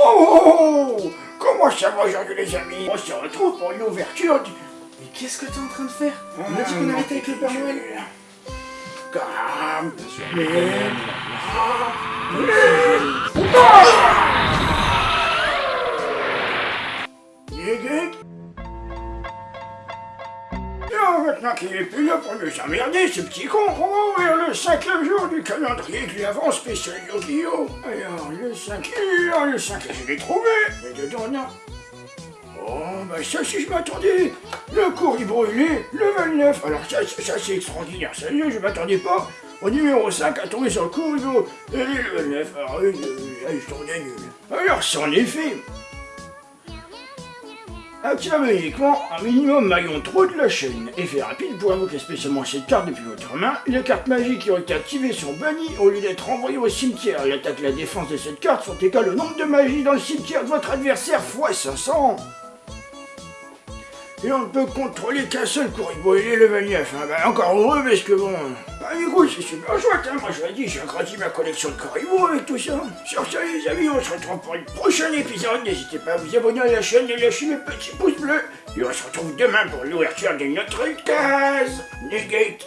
Oh Comment ça va aujourd'hui les amis On se retrouve pour une ouverture du... Mais qu'est-ce que t'es en train de faire On a dit Ah, qu'on arrêtait avec le Père Noël Calme Et maintenant qu'il est plus là pour nous emmerder, ce petit con, on va ouvrir le cinquième jour du calendrier qui avance spécial Yu-Gi-Oh! Alors, le cinquième, le cinquième, je l'ai trouvé, mais dedans, non. Oh, bah ça, si je m'attendais Le courrier brûlé, level 9 Alors ça, ça, ça, c'est extraordinaire, sérieux, je m'attendais pas au numéro 5 à tomber sur le courrier et le level 9. Alors, euh, ils sont des nuls. Alors, c'en est fait Active uniquement un minimum maillon trop de la chaîne. Effet rapide pour invoquer spécialement cette carte depuis votre main. Les cartes magiques qui ont été activées sont bannies au lieu d'être envoyées au cimetière. L'attaque et la défense de cette carte sont égales au nombre de magies dans le cimetière de votre adversaire x 500. Et on ne peut contrôler qu'un seul Kuribo, il est level 9. Hein. Bah, encore heureux parce que bon... Bah écoute, c'est super chouette, hein. moi je l'ai dit, j'ai agrandi ma collection de Kuribo avec tout ça. Sur ce les amis, on se retrouve pour un prochain épisode. N'hésitez pas à vous abonner à la chaîne et lâcher le petit pouce bleu. Et on se retrouve demain pour l'ouverture de notre case. Negate.